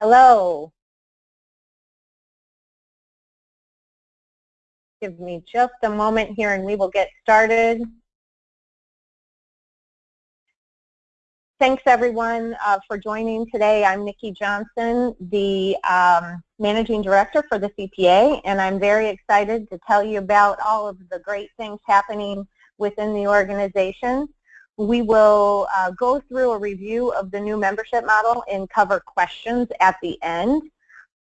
Hello. Give me just a moment here and we will get started. Thanks everyone uh, for joining today. I'm Nikki Johnson, the um, Managing Director for the CPA, and I'm very excited to tell you about all of the great things happening within the organization. We will uh, go through a review of the new membership model and cover questions at the end.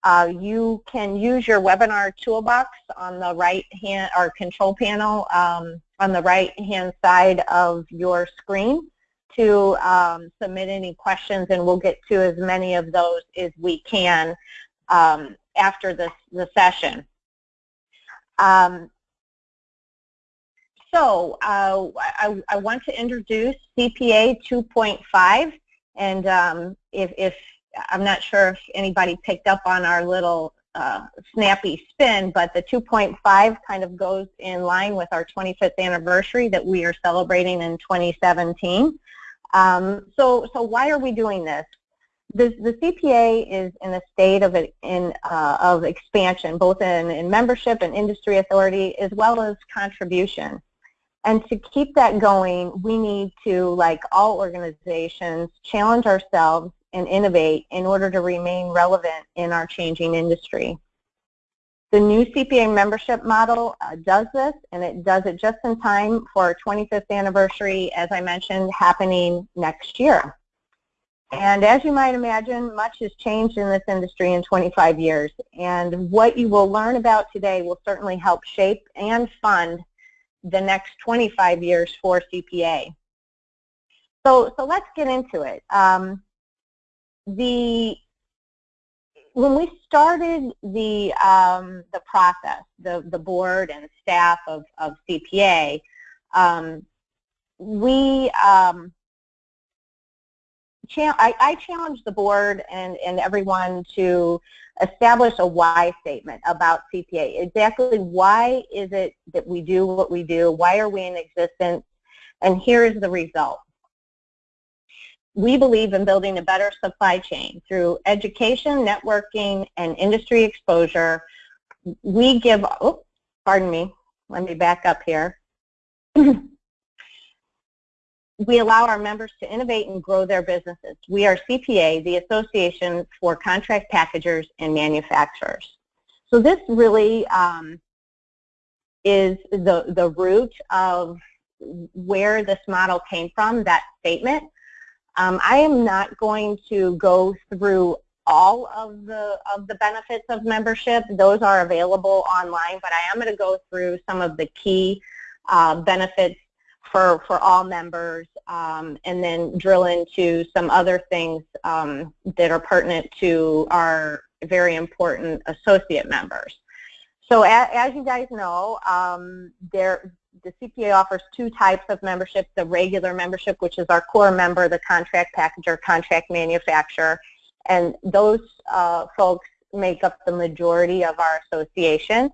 Uh, you can use your webinar toolbox on the right hand or control panel um, on the right hand side of your screen to um, submit any questions and we'll get to as many of those as we can um, after this, the session. Um, so uh, I, I, want to introduce CPA 2.5 and um, if, if, I'm not sure if anybody picked up on our little uh, snappy spin, but the 2.5 kind of goes in line with our 25th anniversary that we are celebrating in 2017. Um, so, so why are we doing this? The, the CPA is in a state of, in, uh, of expansion, both in, in membership and industry authority, as well as contribution. And to keep that going, we need to, like all organizations, challenge ourselves and innovate in order to remain relevant in our changing industry. The new CPA membership model uh, does this, and it does it just in time for our 25th anniversary, as I mentioned, happening next year. And as you might imagine, much has changed in this industry in 25 years. And what you will learn about today will certainly help shape and fund the next 25 years for CPA. So, so let's get into it. Um, the when we started the um, the process, the the board and staff of of CPA, um, we um, I, I challenged the board and and everyone to establish a why statement about CPA. Exactly why is it that we do what we do? Why are we in existence? And here is the result. We believe in building a better supply chain through education, networking, and industry exposure. We give, oh, pardon me, let me back up here. we allow our members to innovate and grow their businesses. We are CPA, the Association for Contract Packagers and Manufacturers. So this really um, is the, the root of where this model came from, that statement. Um, I am not going to go through all of the of the benefits of membership. Those are available online, but I am going to go through some of the key uh, benefits for, for all members um, and then drill into some other things um, that are pertinent to our very important associate members. So as, as you guys know, um, there, the CPA offers two types of membership, the regular membership, which is our core member, the contract packager, contract manufacturer, and those uh, folks make up the majority of our association.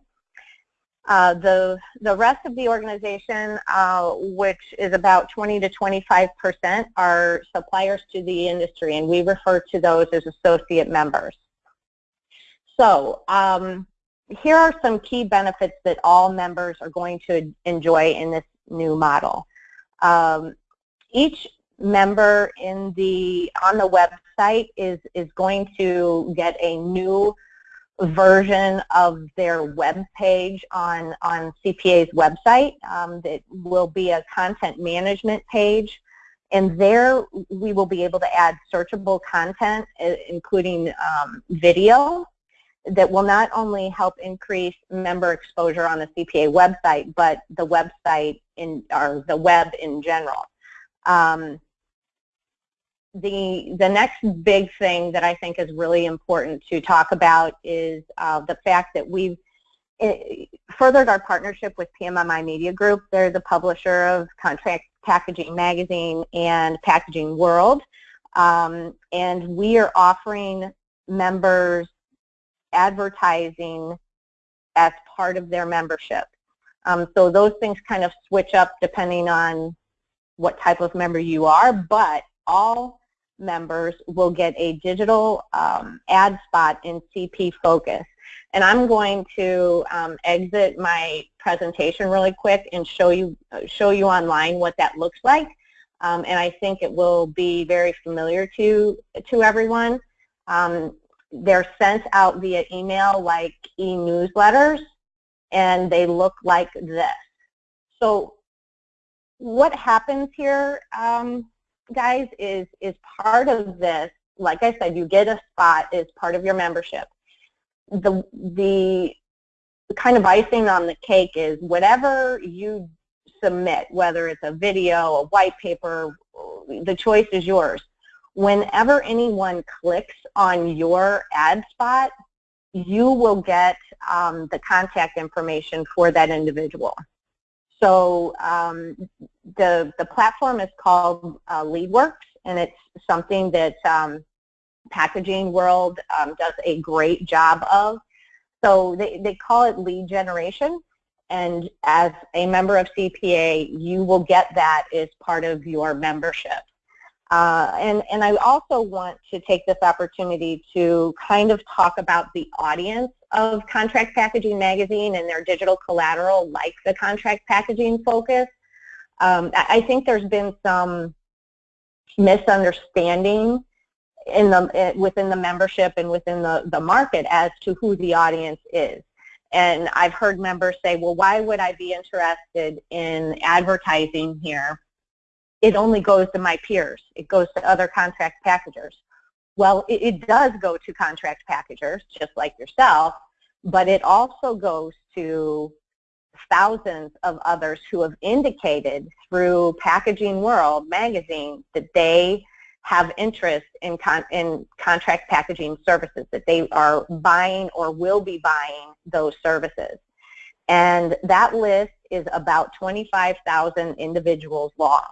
Uh, the, the rest of the organization, uh, which is about 20 to 25 percent, are suppliers to the industry, and we refer to those as associate members. So um, here are some key benefits that all members are going to enjoy in this new model. Um, each member in the on the website is is going to get a new version of their web page on, on CPA's website um, that will be a content management page. And there we will be able to add searchable content, including um, video, that will not only help increase member exposure on the CPA website, but the website in, or the web in general. Um, the, the next big thing that I think is really important to talk about is uh, the fact that we've furthered our partnership with PMMI Media Group. They're the publisher of Contract Packaging Magazine and Packaging World. Um, and we are offering members advertising as part of their membership. Um, so those things kind of switch up depending on what type of member you are, but all members will get a digital um, ad spot in CP Focus. And I'm going to um, exit my presentation really quick and show you, show you online what that looks like. Um, and I think it will be very familiar to, to everyone. Um, they're sent out via email like e-newsletters, and they look like this. So what happens here, um, guys, is, is part of this, like I said, you get a spot as part of your membership the, the kind of icing on the cake is whatever you submit, whether it's a video, a white paper, the choice is yours. Whenever anyone clicks on your ad spot, you will get um, the contact information for that individual. So um, the, the platform is called uh, LeadWorks, and it's something that um, packaging world um, does a great job of. So they, they call it lead generation. And as a member of CPA, you will get that as part of your membership. Uh, and, and I also want to take this opportunity to kind of talk about the audience of Contract Packaging Magazine and their digital collateral like the Contract Packaging Focus. Um, I think there's been some misunderstanding in the eh, within the membership and within the, the market as to who the audience is. And I've heard members say, well, why would I be interested in advertising here? It only goes to my peers. It goes to other contract packagers. Well, it, it does go to contract packagers, just like yourself, but it also goes to thousands of others who have indicated through Packaging World magazine that they have interest in, con in contract packaging services, that they are buying or will be buying those services. And that list is about 25,000 individuals long.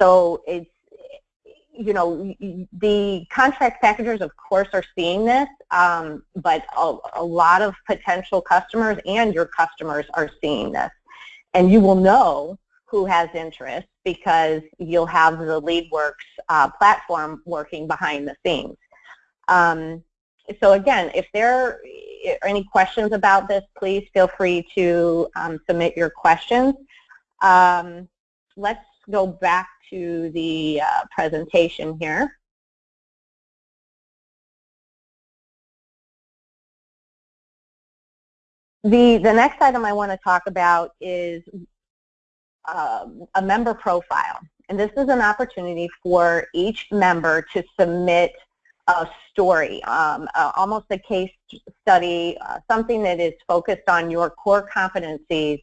So it's, you know, the contract packagers, of course, are seeing this, um, but a, a lot of potential customers and your customers are seeing this. And you will know who has interest because you'll have the LeadWorks uh, platform working behind the scenes. Um, so again, if there are any questions about this, please feel free to um, submit your questions. Um, let's go back to the uh, presentation here. The, the next item I want to talk about is um, a member profile. And this is an opportunity for each member to submit a story, um, uh, almost a case study, uh, something that is focused on your core competencies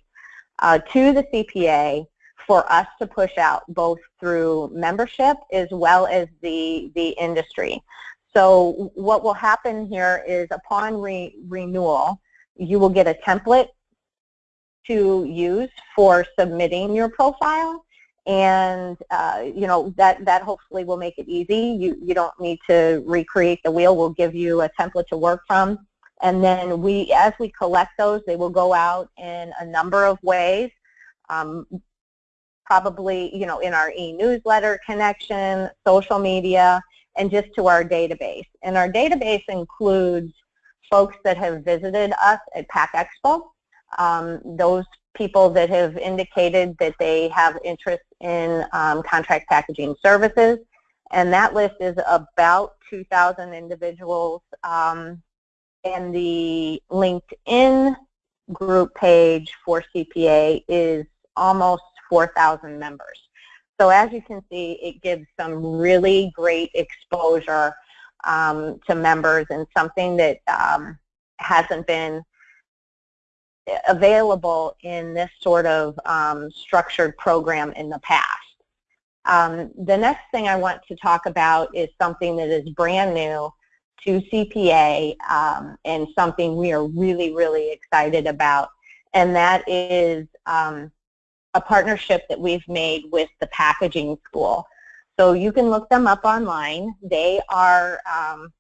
uh, to the CPA for us to push out both through membership as well as the, the industry. So what will happen here is upon re renewal, you will get a template to use for submitting your profile. And uh, you know that that hopefully will make it easy. You you don't need to recreate the wheel. We'll give you a template to work from. And then we as we collect those they will go out in a number of ways. Um, probably you know in our e-newsletter connection social media and just to our database and our database includes folks that have visited us at PACK Expo um, those people that have indicated that they have interest in um, contract packaging services. And that list is about 2,000 individuals. Um, and the LinkedIn group page for CPA is almost 4,000 members. So as you can see, it gives some really great exposure um, to members and something that um, hasn't been available in this sort of um, structured program in the past. Um, the next thing I want to talk about is something that is brand new to CPA um, and something we are really, really excited about, and that is um, a partnership that we've made with the Packaging School. So you can look them up online. They are um,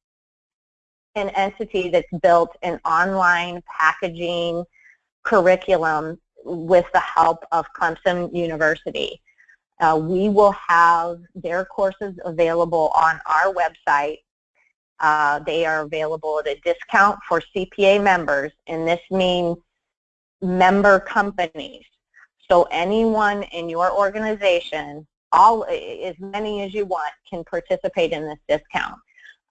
an entity that's built an online packaging curriculum with the help of Clemson University. Uh, we will have their courses available on our website. Uh, they are available at a discount for CPA members, and this means member companies. So anyone in your organization, all as many as you want, can participate in this discount.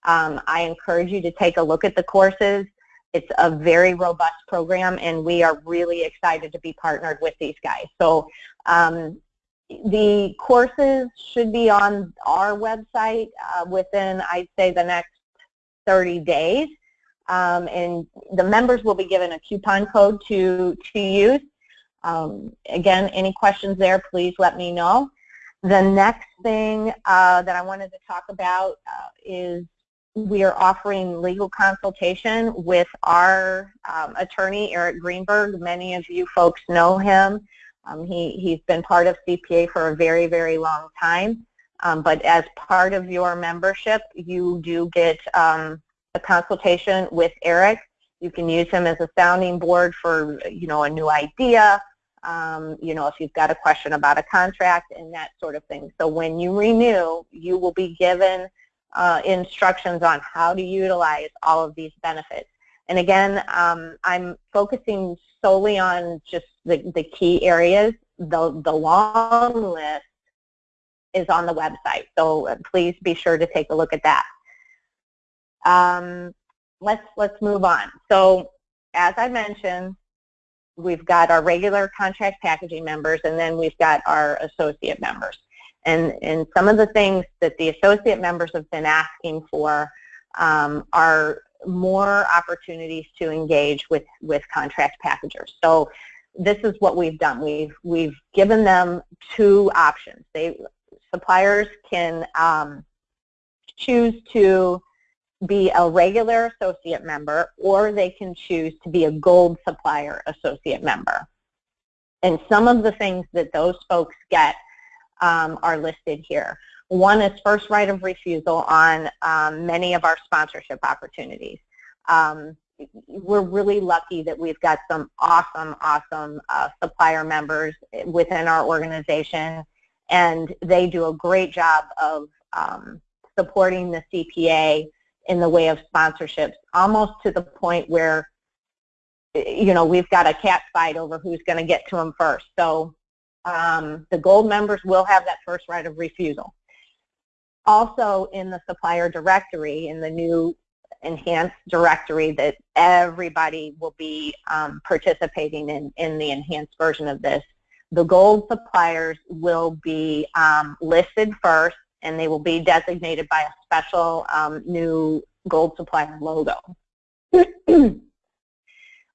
Um, I encourage you to take a look at the courses. It's a very robust program, and we are really excited to be partnered with these guys. So um, the courses should be on our website uh, within, I'd say, the next 30 days. Um, and the members will be given a coupon code to, to use. Um, again, any questions there, please let me know. The next thing uh, that I wanted to talk about uh, is we are offering legal consultation with our um, attorney, Eric Greenberg. Many of you folks know him. Um, he, he's been part of CPA for a very, very long time. Um, but as part of your membership, you do get um, a consultation with Eric. You can use him as a sounding board for, you know, a new idea, um, you know, if you've got a question about a contract and that sort of thing. So when you renew, you will be given uh, instructions on how to utilize all of these benefits. And again, um, I'm focusing solely on just the, the key areas. The, the long list is on the website, so uh, please be sure to take a look at that. Um, let's, let's move on. So as I mentioned, we've got our regular contract packaging members and then we've got our associate members. And, and some of the things that the associate members have been asking for um, are more opportunities to engage with, with contract packagers. So this is what we've done. We've, we've given them two options. They, suppliers can um, choose to be a regular associate member or they can choose to be a gold supplier associate member. And some of the things that those folks get um, are listed here. One is first right of refusal on um, many of our sponsorship opportunities. Um, we're really lucky that we've got some awesome, awesome uh, supplier members within our organization, and they do a great job of um, supporting the CPA in the way of sponsorships, almost to the point where, you know, we've got a cat fight over who's going to get to them first. So um, the gold members will have that first right of refusal. Also in the supplier directory, in the new enhanced directory that everybody will be um, participating in, in the enhanced version of this, the gold suppliers will be um, listed first and they will be designated by a special um, new gold supplier logo.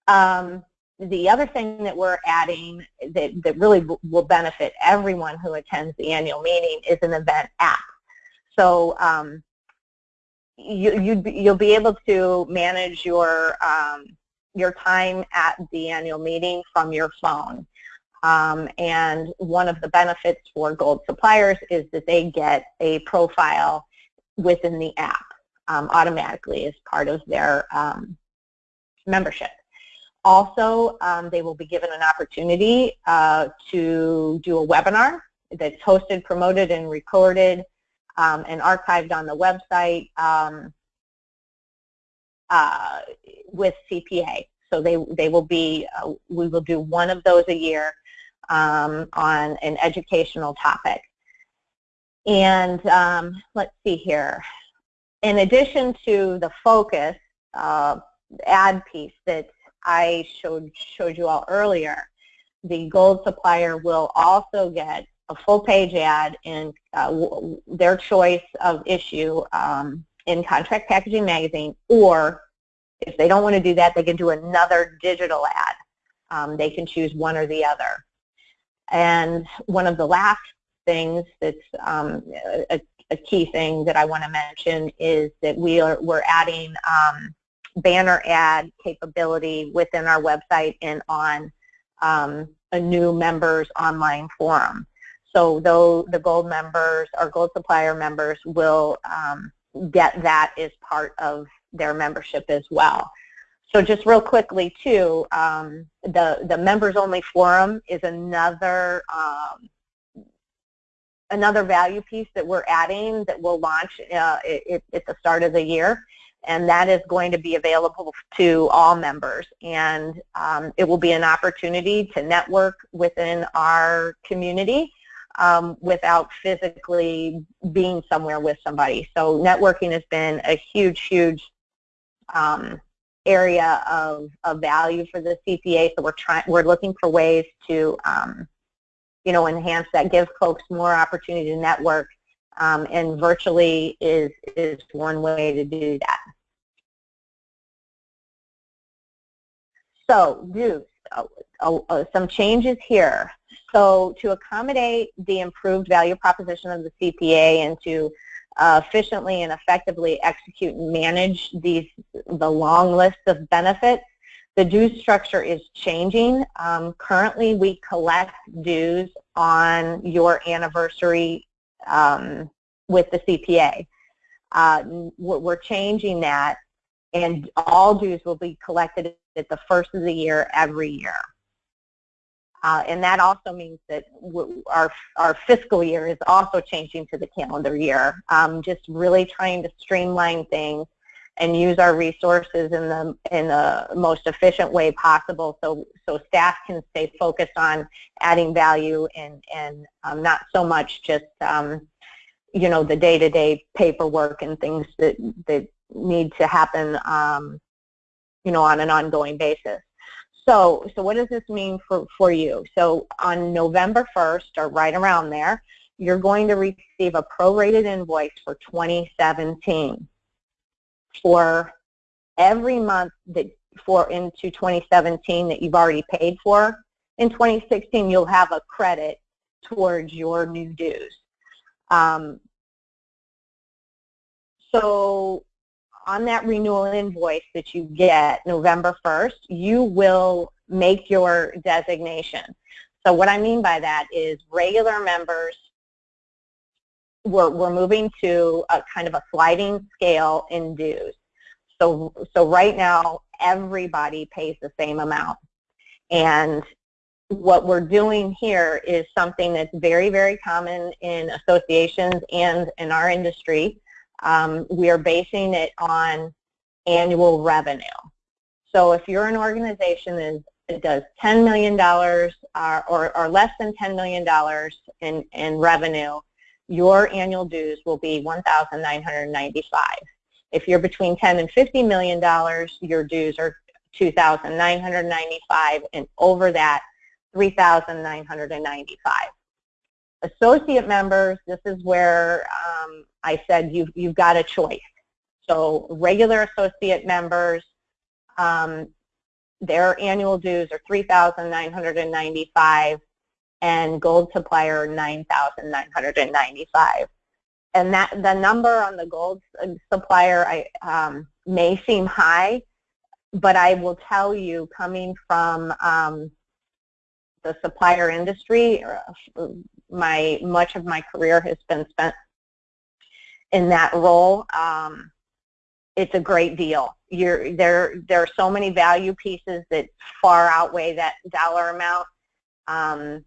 um, the other thing that we're adding that, that really will benefit everyone who attends the annual meeting is an event app. So um, you, be, you'll be able to manage your, um, your time at the annual meeting from your phone. Um, and one of the benefits for gold suppliers is that they get a profile within the app um, automatically as part of their um, membership. Also, um, they will be given an opportunity uh, to do a webinar that's hosted, promoted, and recorded um, and archived on the website um, uh, with CPA. So they, they will be, uh, we will do one of those a year um, on an educational topic. And um, let's see here. In addition to the focus uh, ad piece that I showed, showed you all earlier, the gold supplier will also get a full page ad in uh, their choice of issue um, in Contract Packaging Magazine, or if they don't want to do that, they can do another digital ad. Um, they can choose one or the other. And one of the last things that's um, a, a, key thing that I want to mention is that we are, we're adding um, banner ad capability within our website and on um, a new members online forum. So though the gold members or gold supplier members will um, get that as part of their membership as well. So just real quickly too, um, the, the members only forum is another um, another value piece that we're adding that we'll launch uh, it, at the start of the year and that is going to be available to all members and um, it will be an opportunity to network within our community um, without physically being somewhere with somebody. So networking has been a huge, huge um, area of, of value for the CPA. So we're trying, we're looking for ways to, um, you know, enhance that, give folks more opportunity to network, um, and virtually is is one way to do that. So uh, some changes here. So to accommodate the improved value proposition of the CPA and to uh, efficiently and effectively execute and manage these the long list of benefits, the dues structure is changing. Um, currently, we collect dues on your anniversary um, with the CPA. Uh, we're changing that, and all dues will be collected at the first of the year every year. Uh, and that also means that our, our fiscal year is also changing to the calendar year. Um, just really trying to streamline things and use our resources in the in the most efficient way possible so so staff can stay focused on adding value and and um, not so much just um, you know the day-to-day -day paperwork and things that that need to happen um, you know on an ongoing basis. So, so what does this mean for, for you? So on November 1st, or right around there, you're going to receive a prorated invoice for 2017 for every month that for into 2017 that you've already paid for. In 2016, you'll have a credit towards your new dues. Um, so on that renewal invoice that you get November 1st, you will make your designation. So what I mean by that is regular members, we're, we're moving to a kind of a sliding scale in dues. So, so right now, everybody pays the same amount. And what we're doing here is something that's very, very common in associations and in our industry, um, we are basing it on annual revenue. So if you're an organization that, does $10 million or, or, or less than $10 million in, in revenue, your annual dues will be 1,995. If you're between 10 and $50 million, your dues are 2,995 and over that, $3,995. Associate members, this is where um, I said you've, you've got a choice. So regular associate members, um, their annual dues are 3995 and gold supplier 9995 and that the number on the gold supplier I, um, may seem high, but I will tell you coming from um, the supplier industry, uh, my much of my career has been spent in that role. Um, it's a great deal. You're, there, there are so many value pieces that far outweigh that dollar amount. Um,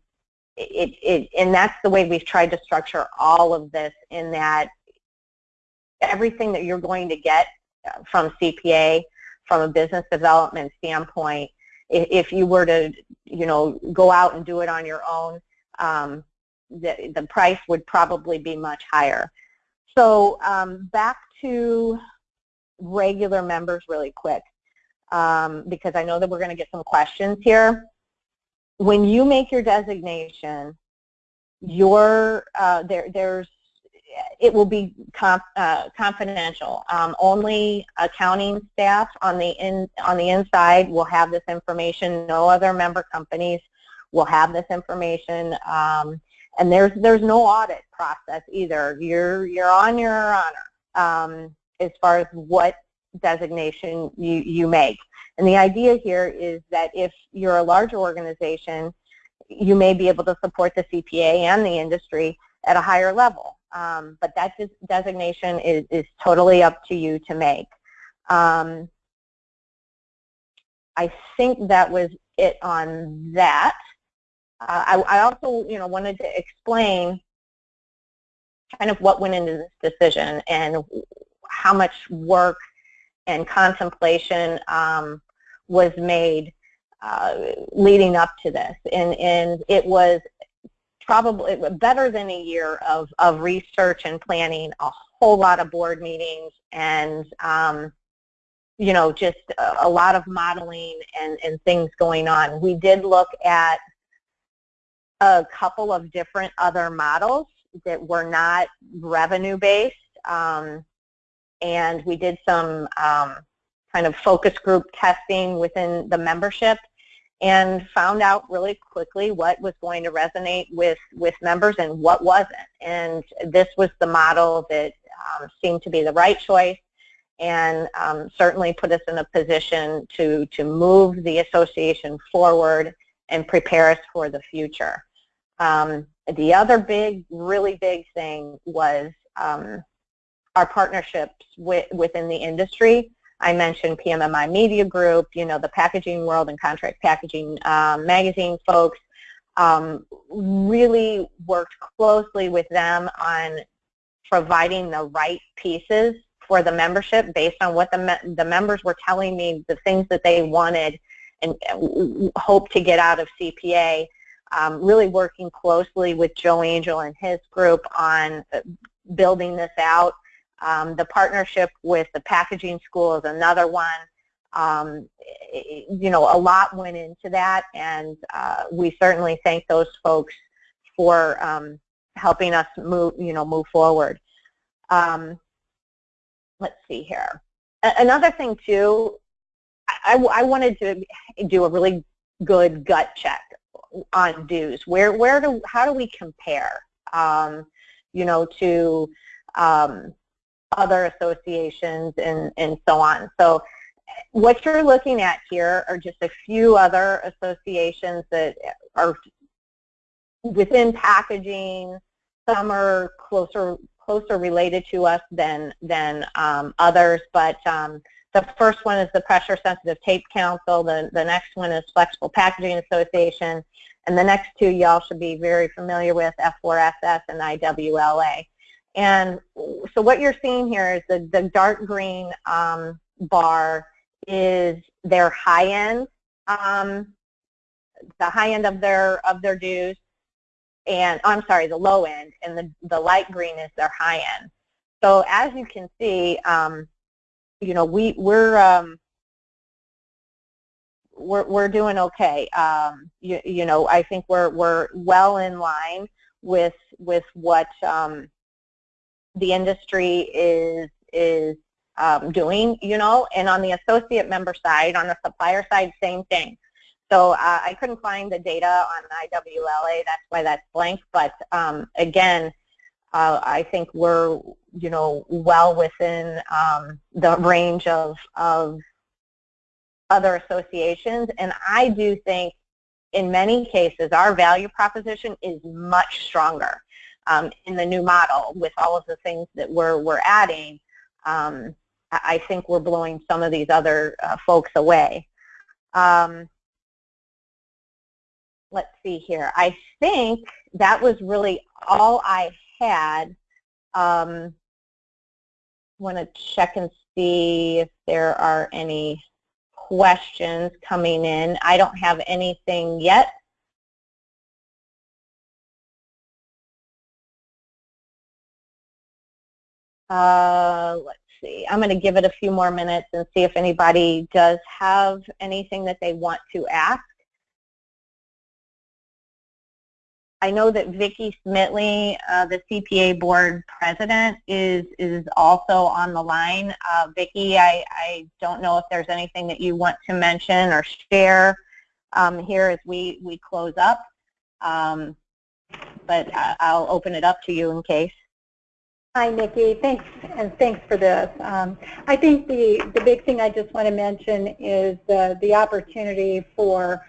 it, it, and that's the way we've tried to structure all of this in that everything that you're going to get from CPA, from a business development standpoint, if you were to, you know, go out and do it on your own, um, the, the price would probably be much higher. So um, back to regular members really quick, um, because I know that we're going to get some questions here. When you make your designation, your uh, there there's it will be comp, uh, confidential. Um, only accounting staff on the in on the inside will have this information. No other member companies will have this information. Um, and there's there's no audit process either. You're you're on your honor um, as far as what designation you you make. And the idea here is that if you're a larger organization, you may be able to support the CPA and the industry at a higher level. Um, but that designation is, is totally up to you to make. Um, I think that was it on that. I, I, also, you know, wanted to explain kind of what went into this decision and how much work and contemplation um, was made uh, leading up to this. And, and it was probably better than a year of, of research and planning, a whole lot of board meetings, and um, you know, just a, a lot of modeling and, and things going on. We did look at a couple of different other models that were not revenue-based, um, and we did some um, kind of focus group testing within the membership and found out really quickly what was going to resonate with, with members and what wasn't. And this was the model that um, seemed to be the right choice and um, certainly put us in a position to, to move the association forward and prepare us for the future. Um, the other big, really big thing was um, our partnerships with, within the industry. I mentioned PMMI Media Group, you know, the Packaging World and Contract Packaging uh, magazine folks, um, really worked closely with them on providing the right pieces for the membership based on what the, me the members were telling me, the things that they wanted and hope to get out of CPA. Um, really working closely with Joe Angel and his group on uh, building this out. Um, the partnership with the packaging school is another one. Um, you know, a lot went into that, and uh, we certainly thank those folks for um, helping us move, you know, move forward. Um, let's see here. another thing too, I, I wanted to do a really good gut check on dues. Where, where do, how do we compare, um, you know, to um, other associations and, and so on. So what you're looking at here are just a few other associations that are within packaging. Some are closer closer related to us than than um, others, but um, the first one is the Pressure Sensitive Tape Council. The the next one is Flexible Packaging Association, and the next two y'all should be very familiar with F4SS and IWLA. And so what you're seeing here is the, the dark green um, bar is their high end, um, the high end of their of their dues, and I'm sorry, the low end, and the the light green is their high end. So as you can see, um, you know we we're um, we're we're doing okay. Um, you, you know I think we're we're well in line with with what um, the industry is is um, doing, you know, and on the associate member side, on the supplier side, same thing. So uh, I couldn't find the data on IWLA, that's why that's blank, but um, again, uh, I think we're, you know, well within um, the range of, of other associations, and I do think in many cases our value proposition is much stronger um, in the new model with all of the things that we're, we're adding, um, I think we're blowing some of these other uh, folks away. Um, let's see here. I think that was really all I had. Um, want to check and see if there are any questions coming in. I don't have anything yet. Uh, let's see. I'm going to give it a few more minutes and see if anybody does have anything that they want to ask. I know that Vicki Smitley, uh, the CPA board president, is is also on the line. Uh, Vicki, I, I don't know if there's anything that you want to mention or share um, here as we, we close up, um, but I'll open it up to you in case. Hi, Nikki. Thanks, and thanks for this. Um, I think the, the big thing I just want to mention is the, the opportunity for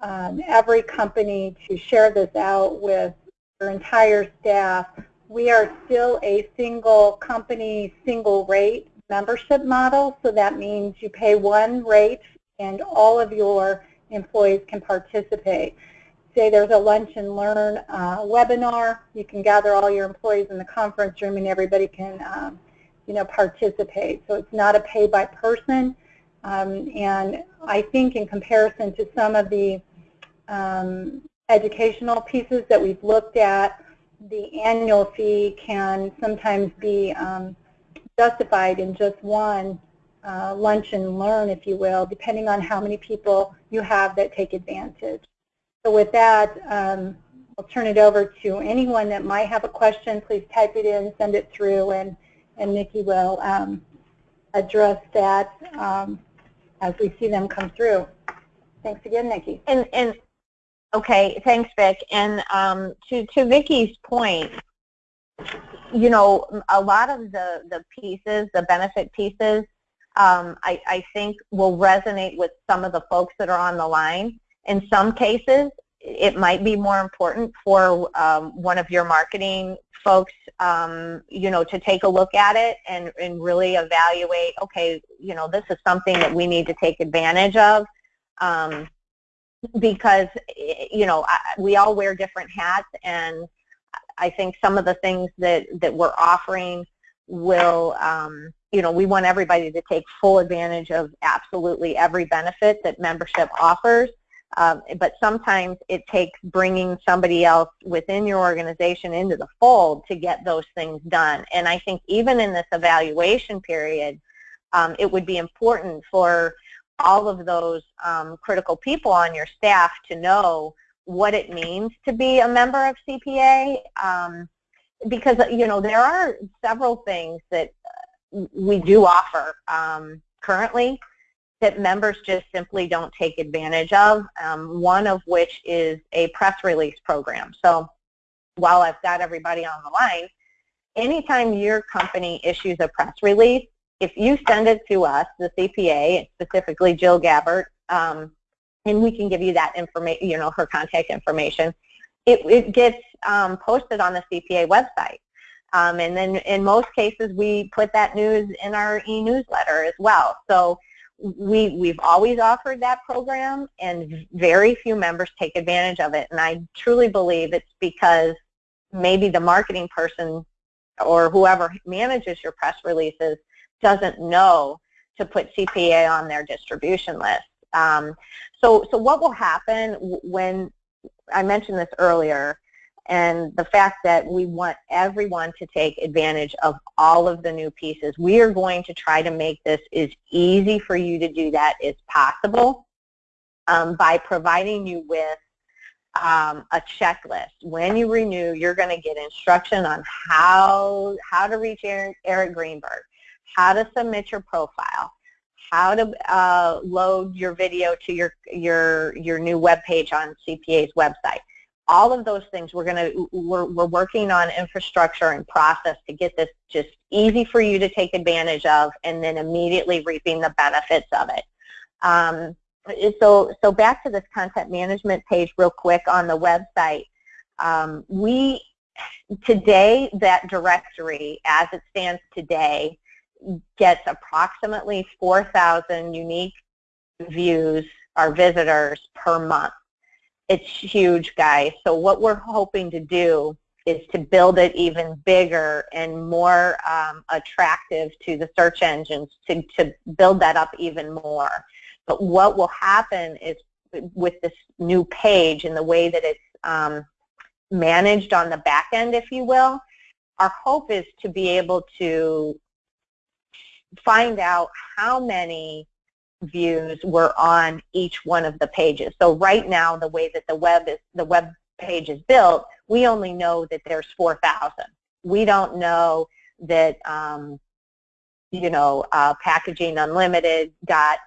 um, every company to share this out with their entire staff. We are still a single company, single rate membership model, so that means you pay one rate and all of your employees can participate. say there's a lunch and learn uh, webinar. You can gather all your employees in the conference room and everybody can um, you know, participate. So it's not a pay by person. Um, and I think in comparison to some of the um, educational pieces that we've looked at, the annual fee can sometimes be um, justified in just one uh, lunch and learn, if you will, depending on how many people you have that take advantage. So with that, um, I'll turn it over to anyone that might have a question. Please type it in, send it through, and, and Nikki will um, address that um, as we see them come through. Thanks again, Nikki. And, and okay, thanks, Vic. And um, to, to Vicki's point, you know, a lot of the, the pieces, the benefit pieces, um, I, I think will resonate with some of the folks that are on the line. In some cases, it might be more important for um, one of your marketing folks, um, you know, to take a look at it and, and really evaluate, okay, you know, this is something that we need to take advantage of um, because, you know, we all wear different hats and I think some of the things that, that we're offering will, um, you know, we want everybody to take full advantage of absolutely every benefit that membership offers. Um, but sometimes it takes bringing somebody else within your organization into the fold to get those things done. And I think even in this evaluation period, um, it would be important for all of those um, critical people on your staff to know what it means to be a member of CPA. Um, because, you know, there are several things that we do offer um, currently that members just simply don't take advantage of, um, one of which is a press release program. So while I've got everybody on the line, anytime your company issues a press release, if you send it to us, the CPA, specifically Jill Gabbert, um, and we can give you that information, you know, her contact information, it, it gets um, posted on the CPA website. Um, and then in most cases, we put that news in our e-newsletter as well. So we, we've always offered that program, and very few members take advantage of it. And I truly believe it's because maybe the marketing person or whoever manages your press releases doesn't know to put CPA on their distribution list. Um, so, so what will happen when, I mentioned this earlier, and the fact that we want everyone to take advantage of all of the new pieces. We are going to try to make this as easy for you to do that as possible um, by providing you with um, a checklist. When you renew, you're going to get instruction on how, how to reach Eric, Eric Greenberg, how to submit your profile, how to uh, load your video to your, your, your new web page on CPA's website all of those things we're going to we're, we're working on infrastructure and process to get this just easy for you to take advantage of and then immediately reaping the benefits of it. Um, so so back to this content management page real quick on the website. Um, we today that directory as it stands today gets approximately 4,000 unique views or visitors per month it's huge, guys. So what we're hoping to do is to build it even bigger and more um, attractive to the search engines to, to build that up even more. But what will happen is with this new page and the way that it's um, managed on the back end, if you will, our hope is to be able to find out how many views were on each one of the pages. So right now, the way that the web is the web page is built, we only know that there's 4,000. We don't know that um, you know uh, Packaging Unlimited got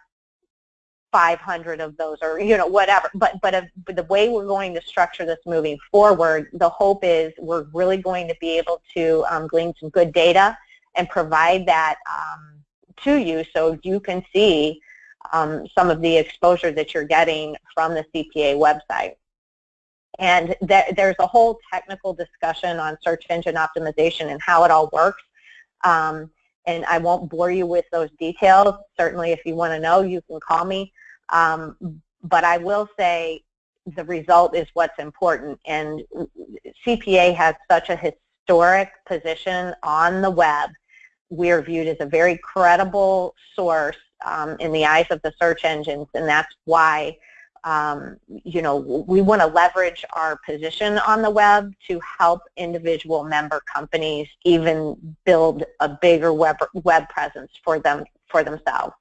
500 of those or you know whatever but but, but the way we're going to structure this moving forward the hope is we're really going to be able to um, glean some good data and provide that um, to you so you can see um, some of the exposure that you're getting from the CPA website. And th there's a whole technical discussion on search engine optimization and how it all works. Um, and I won't bore you with those details. Certainly if you want to know, you can call me. Um, but I will say the result is what's important. And CPA has such a historic position on the web. We are viewed as a very credible source um, in the eyes of the search engines, and that's why um, you know, we want to leverage our position on the web to help individual member companies even build a bigger web, web presence for them for themselves.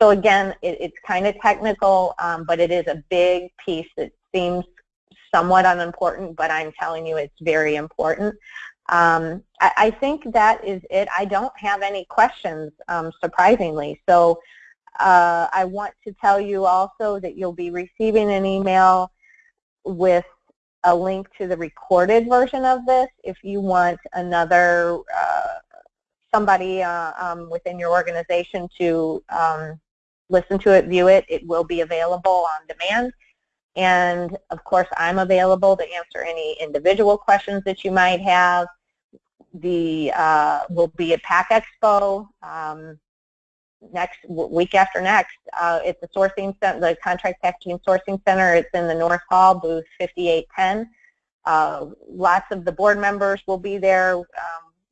So again, it, it's kind of technical, um, but it is a big piece that seems somewhat unimportant, but I'm telling you it's very important. Um, I, I, think that is it. I don't have any questions, um, surprisingly. So uh, I want to tell you also that you'll be receiving an email with a link to the recorded version of this if you want another uh, somebody uh, um, within your organization to um, listen to it, view it. It will be available on demand. And of course, I'm available to answer any individual questions that you might have. The uh, will be at PACK EXPO. Um, next week after next. Uh, it's the sourcing center, the contract packaging sourcing center. It's in the North Hall, booth 5810. Uh, lots of the board members will be there um,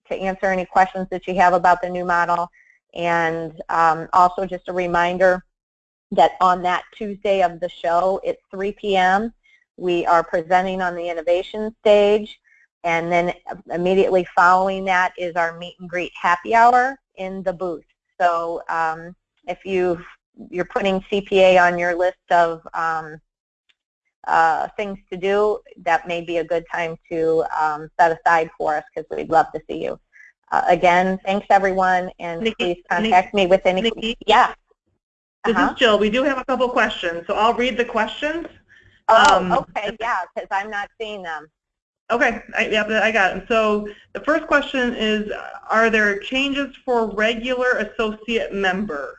to answer any questions that you have about the new model. And um, also just a reminder that on that Tuesday of the show at 3 p.m. we are presenting on the innovation stage. And then immediately following that is our meet and greet happy hour in the booth. So um, if you you're putting CPA on your list of um, uh, things to do, that may be a good time to um, set aside for us because we'd love to see you. Uh, again, thanks everyone, and Nikki, please contact Vicki, me with any. Vicki, yeah. This Uh-huh. is Jill. We do have a couple questions, so I'll read the questions. Oh, Um, okay, yeah, because I'm not seeing them. Okay, I, I got it. So the first question is, are there changes for regular associate member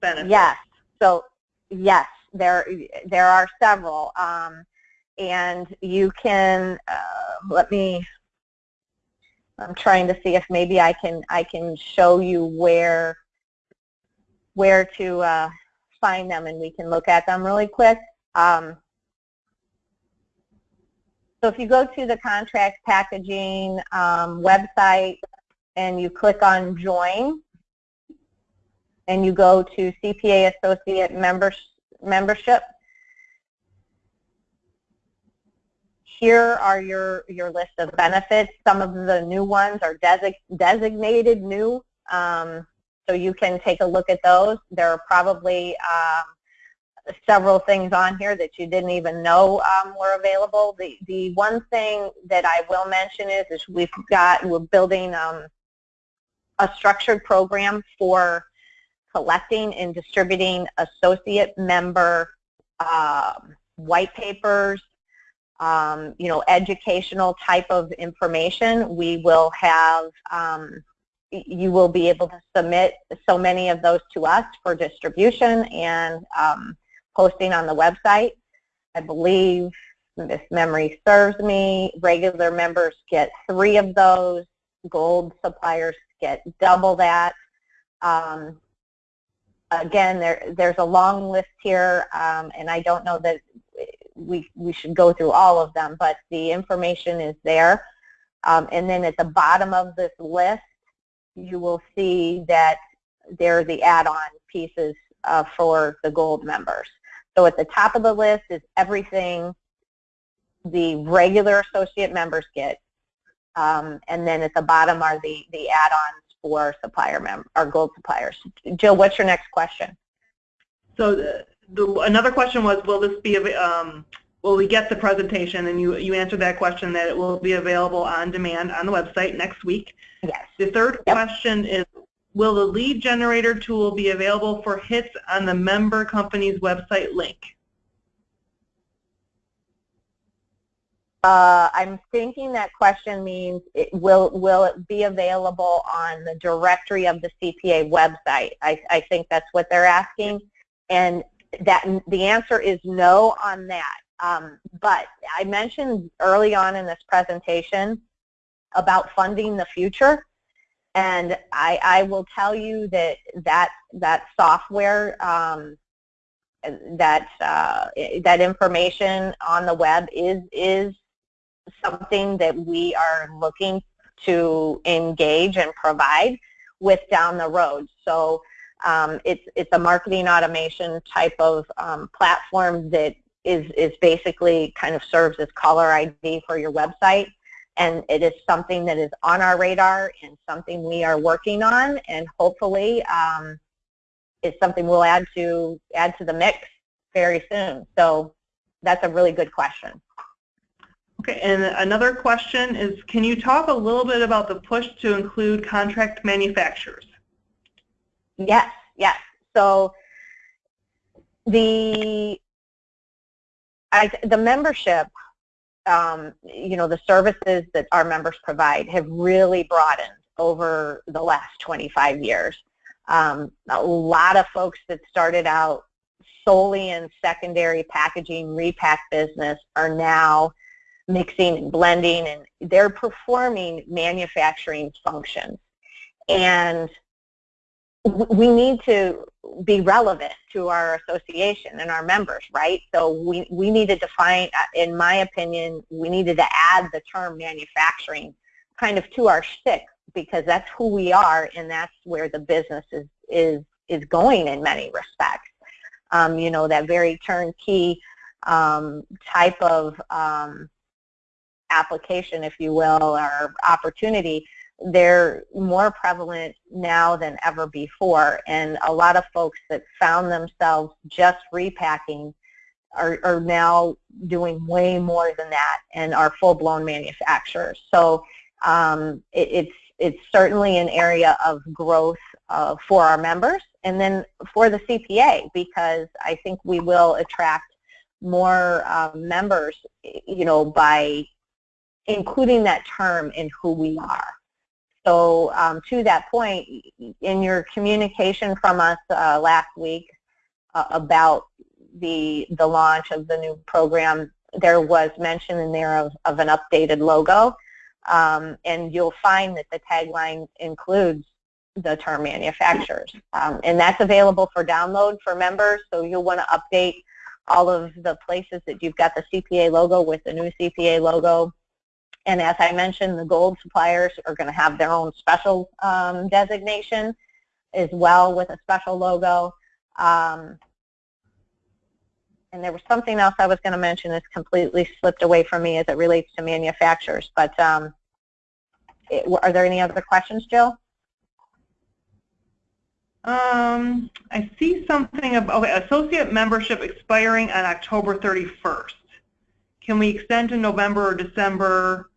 benefits? Yes. So yes, there there are several, um, and you can uh, let me. I'm trying to see if maybe I can I can show you where where to uh, find them, and we can look at them really quick. Um, so if you go to the contract packaging um, website and you click on join, and you go to CPA Associate members, membership, here are your, your list of benefits. Some of the new ones are desig designated new, um, so you can take a look at those. There are probably um, several things on here that you didn't even know um, were available. The, the one thing that I will mention is, is we've got, we're building um, a structured program for collecting and distributing associate member um, white papers, um, you know, educational type of information. We will have, um, you will be able to submit so many of those to us for distribution and um, posting on the website. I believe, if memory serves me, regular members get three of those. Gold suppliers get double that. Um, again, there, there's a long list here, um, and I don't know that we, we should go through all of them, but the information is there. Um, and then at the bottom of this list, you will see that there are the add-on pieces uh, for the gold members. So at the top of the list is everything the regular associate members get. Um, and then at the bottom are the, the add-ons for supplier mem or gold suppliers. Jill, what's your next question? So the, the, another question was, will this be, um, will we get the presentation? And you, you answered that question that it will be available on demand on the website next week. Yes. The third Yep. question is, will the lead generator tool be available for hits on the member company's website link? Uh, I'm thinking that question means it will will it be available on the directory of the CPA website? I, I think that's what they're asking, and that the answer is no on that. Um, but I mentioned early on in this presentation about funding the future, and I, I will tell you that that that software um, that uh, that information on the web is is something that we are looking to engage and provide with down the road. So um, it's it's a marketing automation type of um, platform that is is basically kind of serves as caller ID for your website, and it is something that is on our radar and something we are working on, and hopefully um, is something we'll add to add to the mix very soon. So that's a really good question. Okay, and another question is, can you talk a little bit about the push to include contract manufacturers? Yes, yes. So the I, the membership, um, you know, the services that our members provide have really broadened over the last 25 years. Um, a lot of folks that started out solely in secondary packaging repack business are now mixing and blending and they're performing manufacturing functions. And we need to be relevant to our association and our members, right? So we, we need to define, uh, in my opinion, we needed to add the term manufacturing kind of to our stick because that's who we are and that's where the business is, is, is going in many respects. Um, you know, that very turnkey um, type of um, application, if you will, or opportunity, they're more prevalent now than ever before. And a lot of folks that found themselves just repacking are, are now doing way more than that and are full-blown manufacturers. So um, it, it's, it's certainly an area of growth uh, for our members and then for the CPA because I think we will attract more uh, members, you know, by including that term in who we are. So um, to that point, in your communication from us uh, last week uh, about the the launch of the new program, there was mention in there of, of an updated logo, um, and you'll find that the tagline includes the term manufacturers, um, and that's available for download for members. So you'll want to update all of the places that you've got the CPA logo with the new CPA logo and as I mentioned, the gold suppliers are going to have their own special um, designation as well with a special logo. Um, and there was something else I was going to mention that's completely slipped away from me as it relates to manufacturers. But um, it, are there any other questions, Jill? Um, I see something about okay, associate membership expiring on October 31st. Can we extend to November or December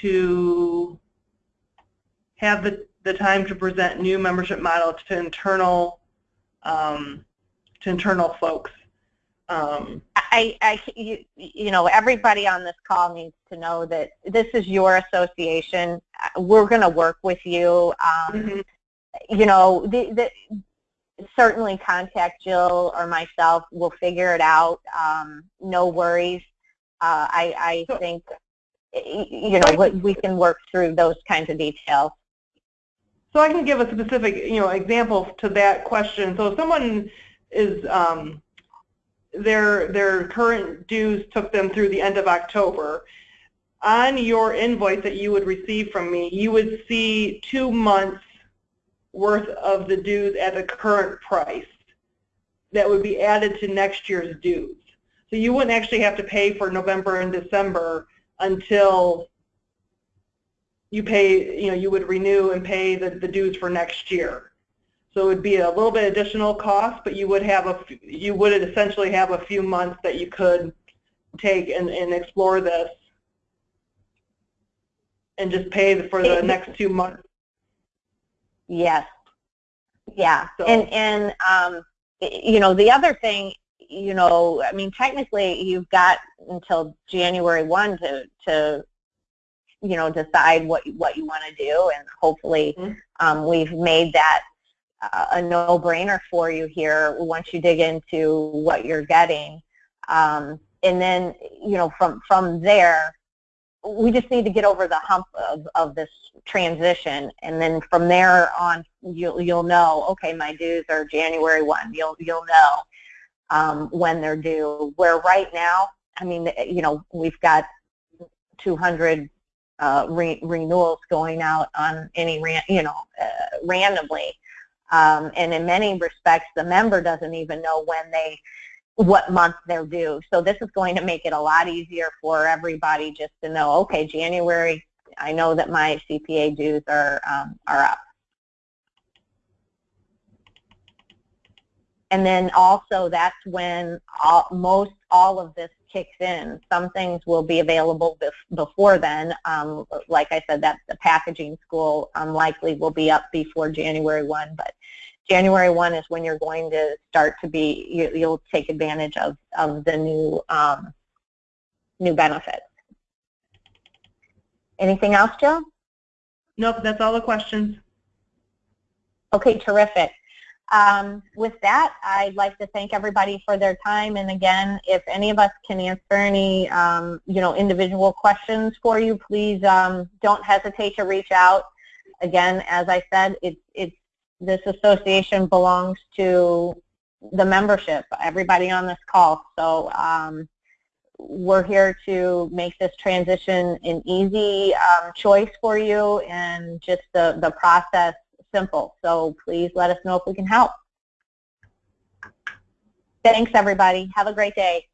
to have the, the time to present new membership model to internal um, to internal folks. Um, I, I, you, you know, everybody on this call needs to know that this is your association. We're going to work with you. Um, mm -hmm. You know, the, the, certainly contact Jill or myself. We'll figure it out. Um, no worries. Uh, I, I so, think you know, we can work through those kinds of details. So I can give a specific, you know, example to that question. So if someone is, um, their, their current dues took them through the end of October, on your invoice that you would receive from me, you would see two months worth of the dues at the current price that would be added to next year's dues. So you wouldn't actually have to pay for November and December until you pay, you know, you would renew and pay the, the dues for next year. So it would be a little bit additional cost, but you would have a, you would essentially have a few months that you could take and, and explore this and just pay for the next two months. Yes. Yeah. So. And, and um, you know, the other thing you know, I mean, technically you've got until January 1 to, to you know, decide what, what you want to do, and hopefully mm-hmm. um, we've made that uh, a no-brainer for you here once you dig into what you're getting. Um, and then, you know, from, from there, we just need to get over the hump of, of this transition and then from there on you'll you'll know okay my dues are January 1 you'll you'll know um, when they're due. Where right now, I mean, you know, we've got 200 uh, re renewals going out on any, ran you know, uh, randomly. Um, and in many respects, the member doesn't even know when they, what month they're due. So this is going to make it a lot easier for everybody just to know, okay, January, I know that my CPA dues are, um, are up. And then also that's when all, most all of this kicks in. Some things will be available bef before then. Um, like I said, that the packaging school unlikely will be up before January 1, but January 1 is when you're going to start to be, you, you'll take advantage of, of the new, um, new benefits. Anything else, Jill? Nope, that's all the questions. Okay, terrific. Um, with that, I'd like to thank everybody for their time. And again, if any of us can answer any, um, you know, individual questions for you, please um, don't hesitate to reach out. Again, as I said, it's it's this association belongs to the membership, everybody on this call. So um, we're here to make this transition an easy um, choice for you and just the, the process simple. So please let us know if we can help. Thanks, everybody. Have a great day.